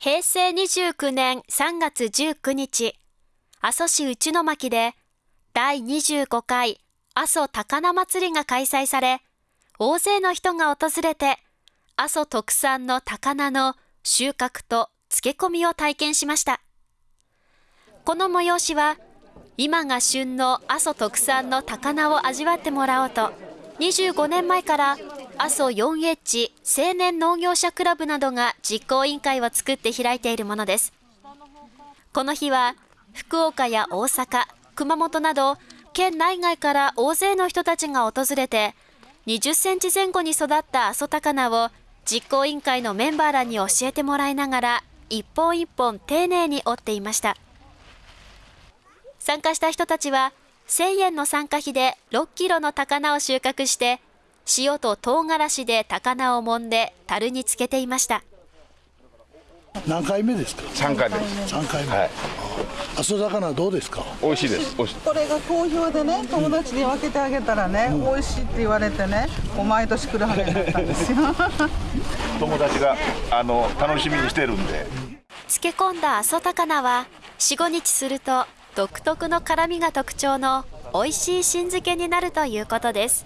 平成29年3月19日、阿蘇市内の巻で第25回阿蘇高菜祭りが開催され、大勢の人が訪れて、阿蘇特産の高菜の収穫と漬け込みを体験しました。この催しは、今が旬の阿蘇特産の高菜を味わってもらおうと、25年前から阿蘇 4H 青年農業者クラブなどが実行委員会を作って開いているものです。この日は、福岡や大阪、熊本など、県内外から大勢の人たちが訪れて、20センチ前後に育った阿蘇高菜を実行委員会のメンバーらに教えてもらいながら、一本一本丁寧に折っていました。参加した人たちは、1000円の参加費で6キロの高菜を収穫して、塩と唐辛子で高菜を揉んで樽につけていました。何回目ですか？3回目です。3回目、はい、阿蘇魚どうですか？美味しいです。これが好評でね友達に分けてあげたらね、うん、美味しいって言われてね毎年来るはずになったんですよ。友達があの楽しみにしてるんで。漬け込んだ阿蘇高菜は45日すると独特の辛みが特徴の美味しい新漬けになるということです